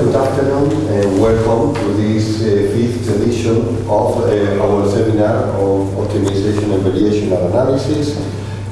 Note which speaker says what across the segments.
Speaker 1: Good afternoon and welcome to this uh, fifth edition of uh, our seminar on optimization and variational analysis.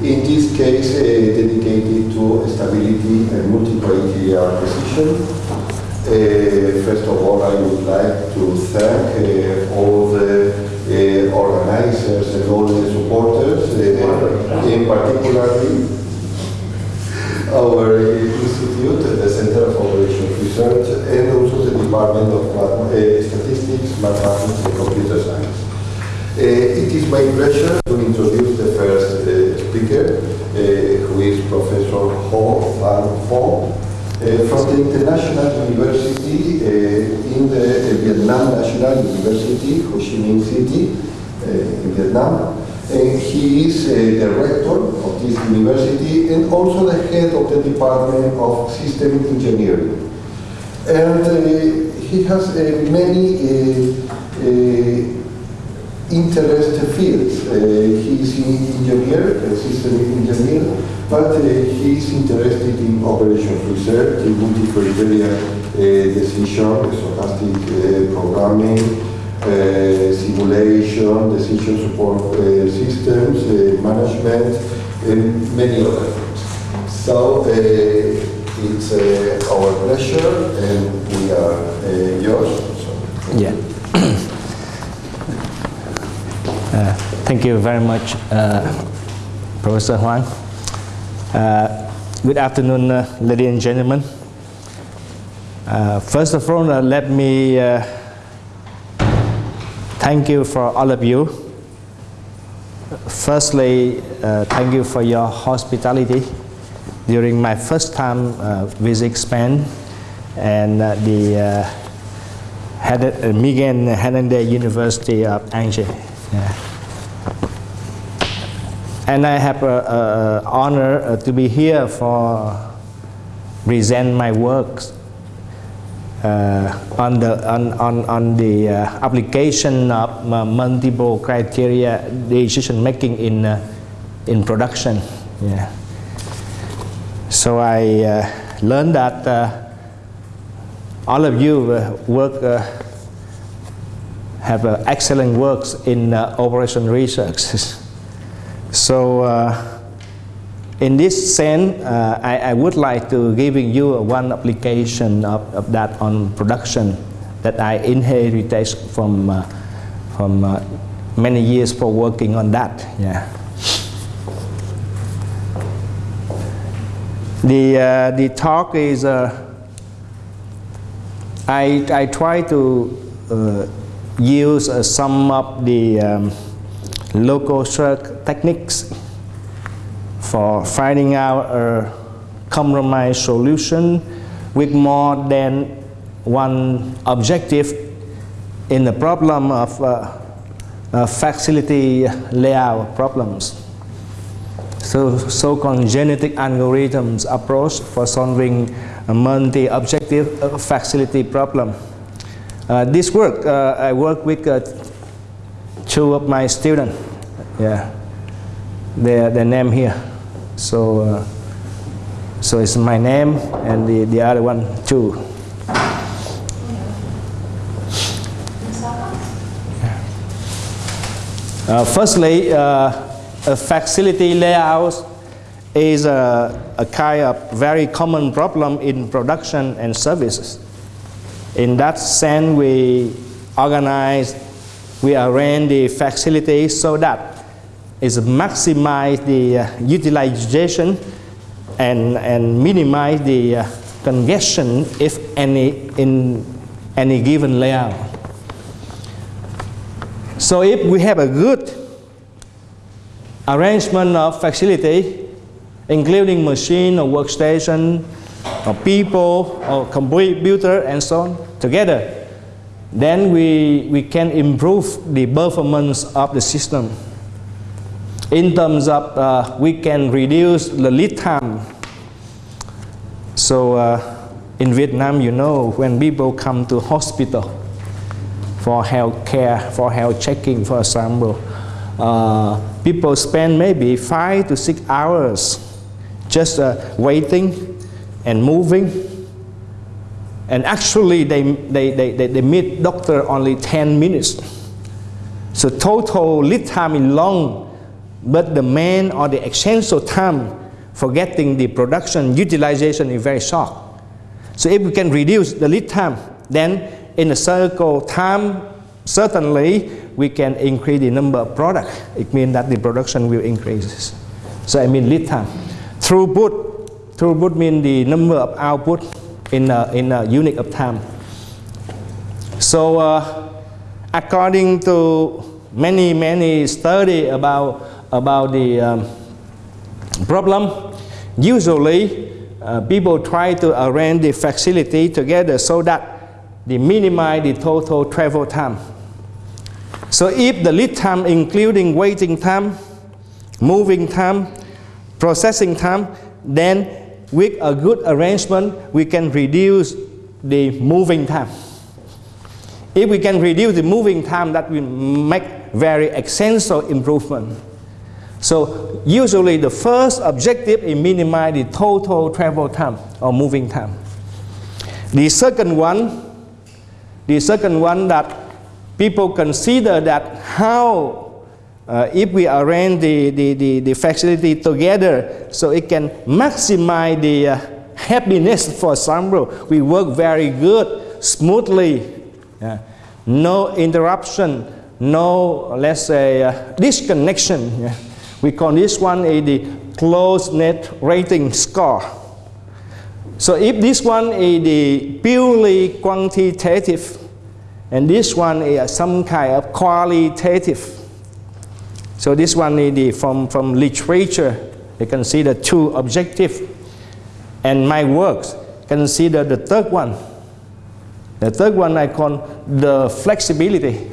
Speaker 1: In this case, uh, dedicated to stability and multi-criteria precision. Uh, first of all, I would like to thank uh, all the uh, organizers and all the supporters, in particular our institute, the Center of Operations Research, and also the Department of Math uh, Statistics, Mathematics, and Computer Science. Uh, it is my pleasure to introduce the first uh, speaker, who is Professor Ho Van Pho, uh, from the International University in the Vietnam National University, Ho Chi Minh City, in Vietnam. And he is uh, the rector of this university and also the head of the Department of System Engineering. And uh, he has uh, many uh, interest fields. Uh, he is an engineer, a system engineer, but uh, he is interested in operations research, in multi-criteria uh, decision, stochastic uh, programming, simulation, decision support systems, management, and many other things. So it's uh, our pleasure, and we are uh, yours. So,
Speaker 2: Yeah. Uh, Thank you very much, uh, Professor Huang. Uh, Good afternoon, uh, ladies and gentlemen. First of all, let me thank you for all of you. Firstly, thank you for your hospitality during my first time uh, visit Spain and uh, the uh, Hen- uh, Miguel Hernandez University of Angers. Yeah. And I have an honor uh, to be here for present my works uh, on the on on, on the uh, application of uh, multiple criteria decision making in uh, in production. Yeah. So I uh, learned that uh, all of you uh, work uh, have uh, excellent works in uh, operation research. so in this sense, I, I would like to giving you one application of, of that on production that I inherited from from many years for working on that. Yeah. The uh, the talk is uh, I I try to uh, use uh, some of the um, local search techniques for finding out a compromise solution with more than one objective in the problem of uh, uh, facility layout problems. So, so-called genetic algorithms approach for solving a multi-objective facility problem. Uh, this work, uh, I work with uh, two of my students. Yeah, their, their name here. So, uh, so it's my name and the, the other one too. Uh, firstly, uh, a facility layout is a, a kind of very common problem in production and services. In that sense, we organize, we arrange the facility so that it maximize the uh, utilization and, and minimize the uh, congestion if any in any given layout. So if we have a good arrangement of facility, including machine or workstation, or people, or computer, and so on, together, then we, we can improve the performance of the system. In terms of, uh, we can reduce the lead time. So uh, in Vietnam, you know, when people come to hospital, for health care, for health checking, for example. Uh, people spend maybe five to six hours just uh, waiting and moving And actually, they, they, they, they, they meet doctor only 10 minutes. So total lead time is long, but the main or the essential time for getting the production utilization is very short. So if we can reduce the lead time, then in a circle time, certainly we can increase the number of product. It means that the production will increase. So I mean lead time. Throughput, throughput means the number of output in a, in a unit of time. So uh, according to many, many study about, about the um, problem, usually uh, people try to arrange the facility together so that they minimize the total travel time. So if the lead time including waiting time, moving time, processing time, then with a good arrangement, we can reduce the moving time. If we can reduce the moving time, that will make very essential improvement. So usually the first objective is minimize the total travel time or moving time. The second one, the second one that people consider that how uh, if we arrange the, the, the, the, facility together so it can maximize the uh, happiness for example we work very good smoothly yeah. no interruption no let's say uh, disconnection yeah. we call this one a the closeness rating score so if this one is the purely quantitative and this one is some kind of qualitative so this one is the, from, from literature, you consider two objective. And my works consider the third one. The third one I call the flexibility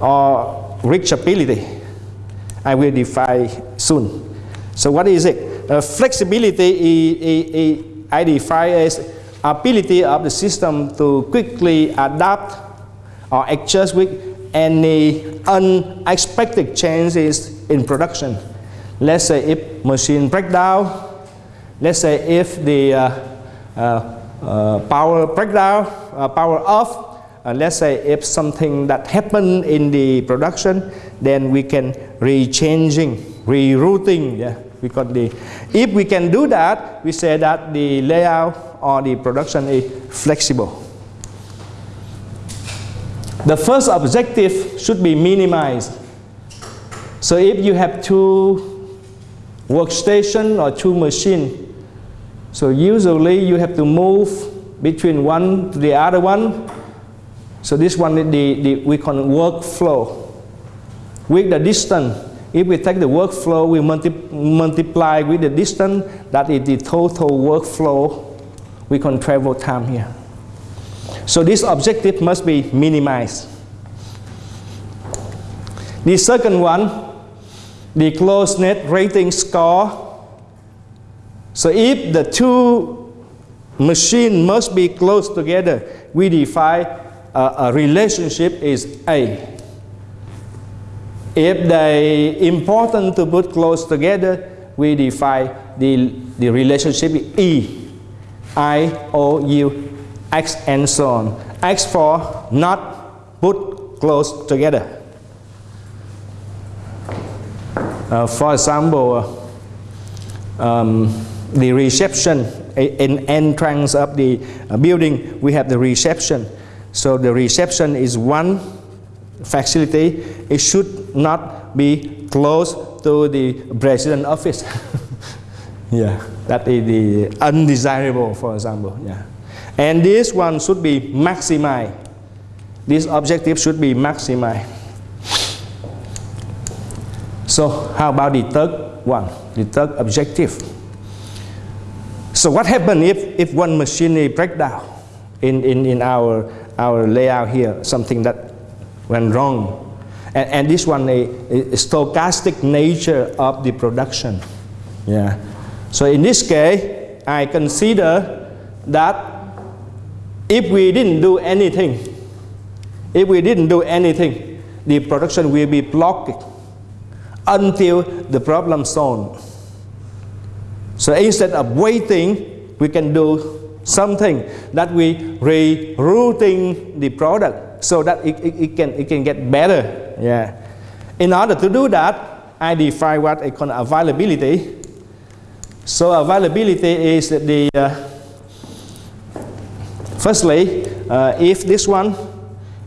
Speaker 2: or reachability. I will define soon. So what is it? Uh, flexibility is, I define as ability of the system to quickly adapt or adjust with any unexpected changes in production. Let's say if machine breakdown, let's say if the uh, uh, uh, power breakdown, uh, power off, uh, let's say if something that happened in the production, then we can re-changing, rerouting, yeah, we got the, if we can do that, we say that the layout or the production is flexible. The first objective should be minimized. So if you have two workstation or two machine, so usually you have to move between one to the other one. So this one, the, the, we call workflow. With the distance, if we take the workflow, we multi multiply with the distance, that is the total workflow we can travel time here. So this objective must be minimized. The second one, the closeness rating score. So if the two machines must be close together, we define a, a relationship is A. If they important to put close together, we define the, the relationship E, I, O, U, X and so on. X for not put close together. Uh, for example, um, the reception in entrance of the uh, building, we have the reception. So the reception is one facility. It should not be close to the president office. yeah, that is the undesirable, for example. Yeah. And this one should be maximized. This objective should be maximized. So how about the third one, the third objective? So what happens if, if one machinery breaks down in, in, in our, our layout here, something that went wrong? And, and this one a, a stochastic nature of the production. Yeah. So in this case, I consider that if we didn't do anything, if we didn't do anything, the production will be blocked until the problem solved. So instead of waiting, we can do something that we rerouting the product so that it, it, it, can, it can get better. Yeah. In order to do that, I define what I call availability. So availability is the, uh, firstly, uh, if this one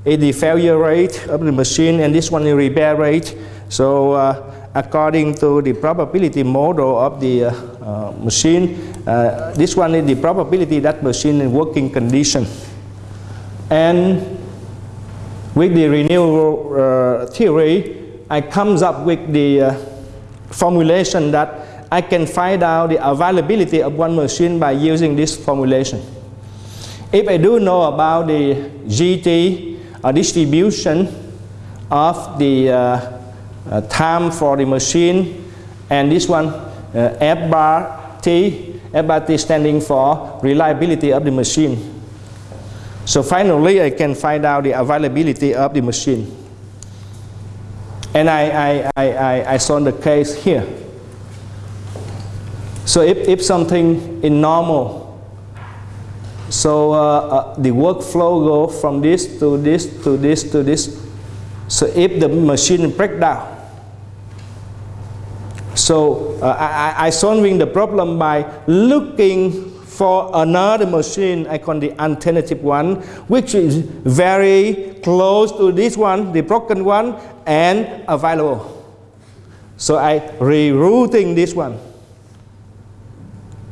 Speaker 2: is the failure rate of the machine and this one is repair rate, so uh, according to the probability model of the uh, uh, machine, uh, this one is the probability that machine in working condition. And with the renewal theory, I comes up with the formulation that I can find out the availability of one machine by using this formulation. If I do know about the GT uh, distribution of the uh, uh, time for the machine and this one uh, F bar T, F bar T standing for reliability of the machine. So finally I can find out the availability of the machine. And I, I, I, I, I saw the case here. So if, if something is normal, so uh, uh, the workflow go from this to this to this to this. So if the machine break down, so uh, I, I solving the problem by looking for another machine, I call the alternative one, which is very close to this one, the broken one, and available. So I rerouting this one.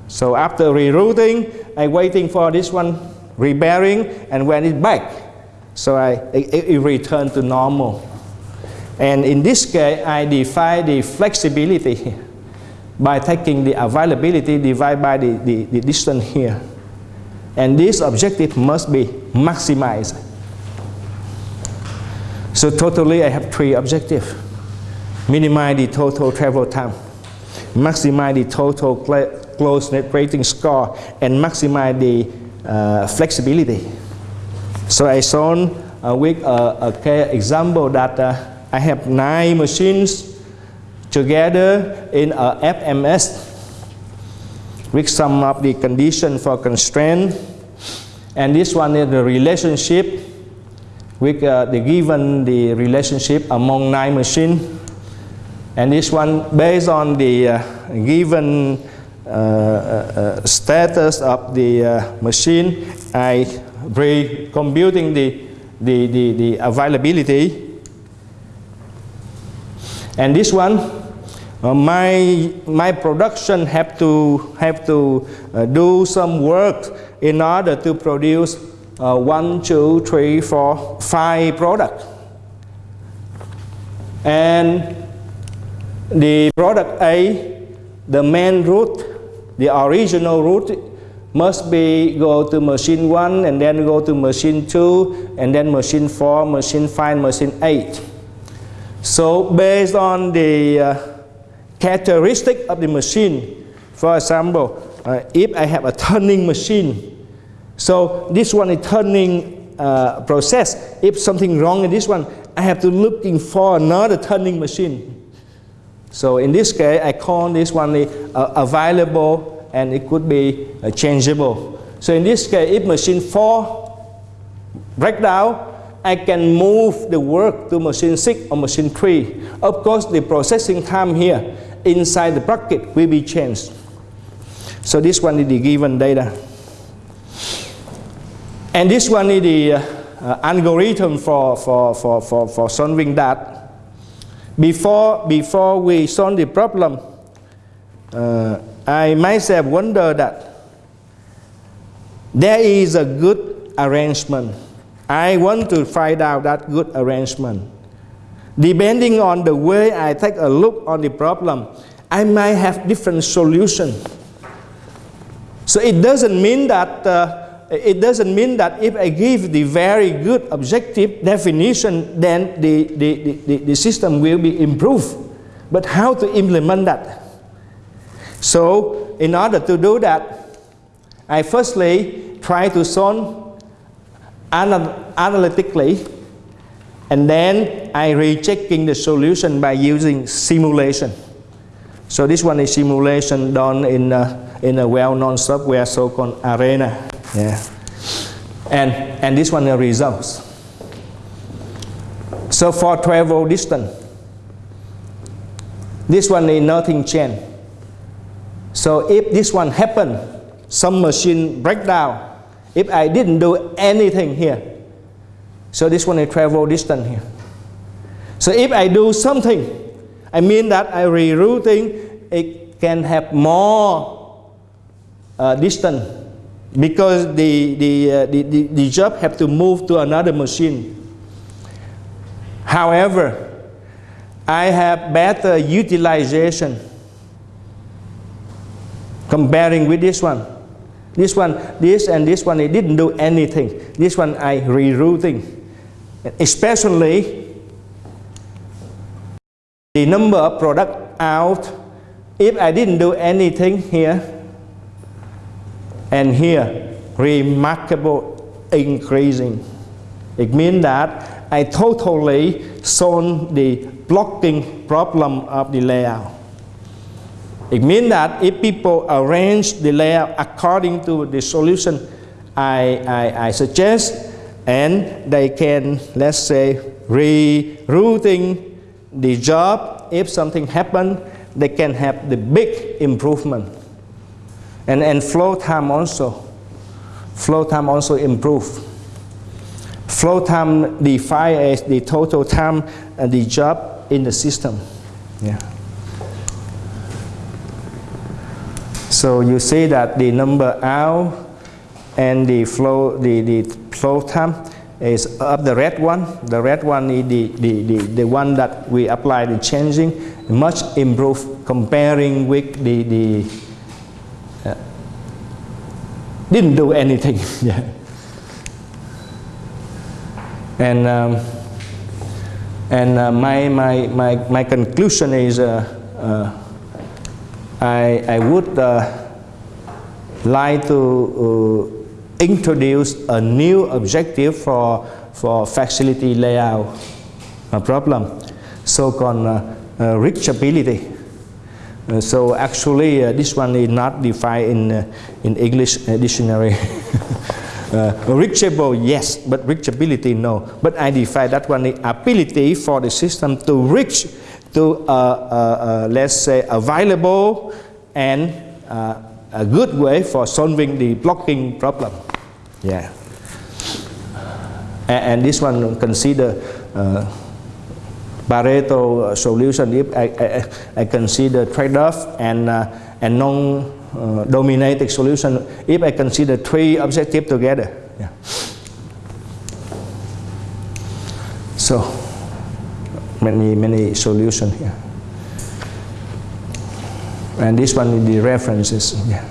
Speaker 2: So after rerouting, I waiting for this one rebearing, and when it's back, so I it, it return to normal. And in this case, I define the flexibility by taking the availability divided by the, the, the distance here. And this objective must be maximized. So totally I have three objectives. Minimize the total travel time, maximize the total closeness rating score, and maximize the uh, flexibility. So I shown uh, with a, a example that uh, I have nine machines together in a FMS with some of the condition for constraint. And this one is the relationship with uh, the given the relationship among nine machines. And this one based on the uh, given uh, uh, uh status of the uh, machine, I re computing the, the, the, the availability and this one, uh, my, my production have to, have to uh, do some work in order to produce uh, one, two, three, four, five products. And the product A, the main route, the original route must be go to machine 1 and then go to machine 2 and then machine 4, machine 5, machine 8. So based on the uh, characteristic of the machine, for example, uh, if I have a turning machine, so this one is turning uh, process. If something wrong in this one, I have to looking for another turning machine. So in this case, I call this one the, uh, available and it could be uh, changeable. So in this case, if machine 4 break down, I can move the work to machine 6 or machine 3. Of course, the processing time here inside the bracket will be changed. So this one is the given data. And this one is the uh, uh, algorithm for, for, for, for, for solving that. Before, before we solve the problem, uh, I myself wonder that there is a good arrangement I want to find out that good arrangement. Depending on the way I take a look on the problem, I might have different solution. So it doesn't mean that uh, it doesn't mean that if I give the very good objective definition, then the, the, the, the system will be improved. But how to implement that? So in order to do that, I firstly try to solve anal analytically and then I rechecking the solution by using simulation. So this one is simulation done in a, in a well-known software so-called Arena. Yeah. And, and this one the results. So for travel distance, this one is nothing change. So if this one happen, some machine break down, if I didn't do anything here, so this one is travel distance here. So if I do something, I mean that I rerouting, it can have more uh, distance because the, the, uh, the, the, the job have to move to another machine. However, I have better utilization comparing with this one. This one, this and this one, it didn't do anything. This one I rerouting. Especially the number of product out. If I didn't do anything here and here, remarkable increasing. It means that I totally solved the blocking problem of the layout. It means that if people arrange the layout according to the solution I, I, I suggest, and they can, let's say, rerouting the job, if something happen, they can have the big improvement. And, and flow time also. Flow time also improve. Flow time defined as the total time and the job in the system. Yeah. So you see that the number out and the flow, the, the flow time is up the red one. The red one is the, the, the, the one that we apply the changing, much improved comparing with the, the didn't do anything. yeah. And, um, and uh, my, my, my, my conclusion is uh, uh, I, I would uh, like to uh, introduce a new objective for, for facility layout problem, so-called uh, reachability. Uh, so actually uh, this one is not defined in, uh, in English uh, dictionary. Uh, reachable, yes, but reachability, no. But I define that one the ability for the system to reach to, uh, let's say, available and a good way for solving the blocking problem. Yeah. And, and this one consider Pareto solution if I, I, I consider trade-off and, uh, and non uh, solution if I consider three objectives together. Yeah. So many many solutions here. And this one is the references. Yeah.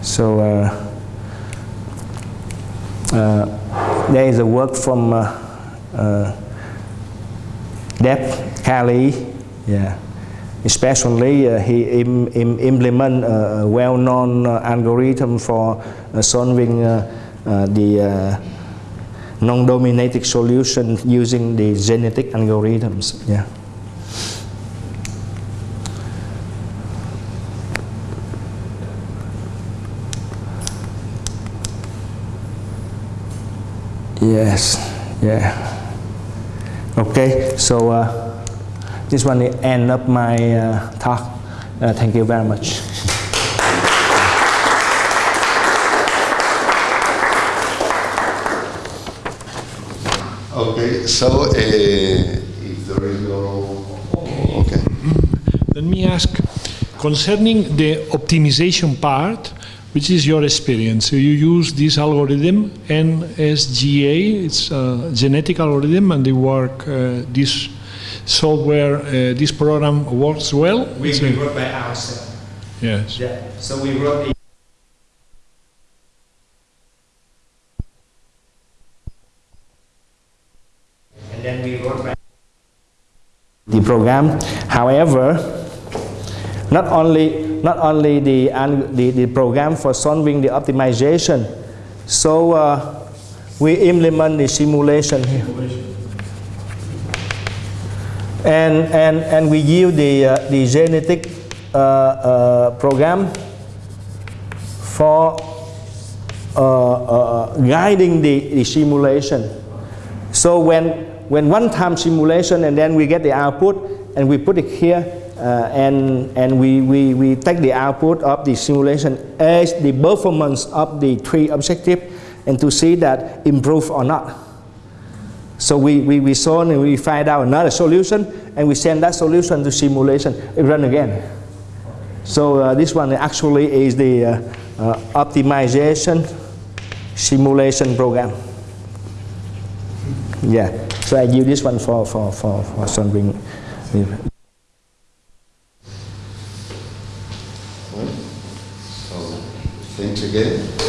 Speaker 2: So uh, uh, there is a work from uh, uh, Deb Kelly. Yeah especially uh, he Im, Im implement a, a well-known uh, algorithm for uh, solving the non-dominating solution using the genetic algorithms. Yeah. Yes, yeah. Okay, so uh, this one is end up my uh, talk. Uh, thank you very much.
Speaker 1: Okay, so uh, if there is no, okay.
Speaker 3: Let me ask, concerning the optimization part, which is your experience? So you use this algorithm, NSGA, it's a genetic algorithm, and they work, uh, this software, uh, this program works well?
Speaker 2: We,
Speaker 3: It's
Speaker 2: we
Speaker 3: a-
Speaker 2: wrote by ourselves.
Speaker 3: Yes.
Speaker 2: Yeah. So we wrote the and then we wrote by the program. However, not only not only the the, the program for solving the optimization, so uh, we implement the simulation here. And, and, and we use the, uh, the genetic uh, uh, program for uh, uh, guiding the, the simulation. So when, when one time simulation and then we get the output and we put it here uh, and, and we, we, we take the output of the simulation as the performance of the three objective and to see that improve or not. So we, we, we solve and we find out another solution and we send that solution to simulation, it run again. So uh, this one actually is the uh, uh, optimization simulation program. Yeah, so I use this one for, for, for, for solving.
Speaker 1: So, thanks again.